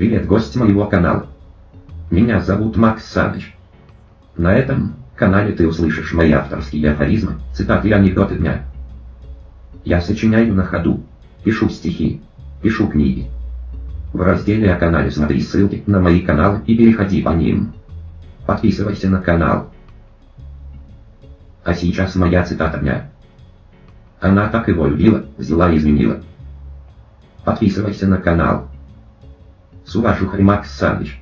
Привет, гость моего канала. Меня зовут Макс Саныч. На этом канале ты услышишь мои авторские афоризмы, цитаты и анекдоты дня. Я сочиняю на ходу, пишу стихи, пишу книги. В разделе о канале смотри ссылки на мои каналы и переходи по ним. Подписывайся на канал. А сейчас моя цитата дня. Она так его любила, взяла и изменила. Подписывайся на канал. С уважухой Макс Саныч.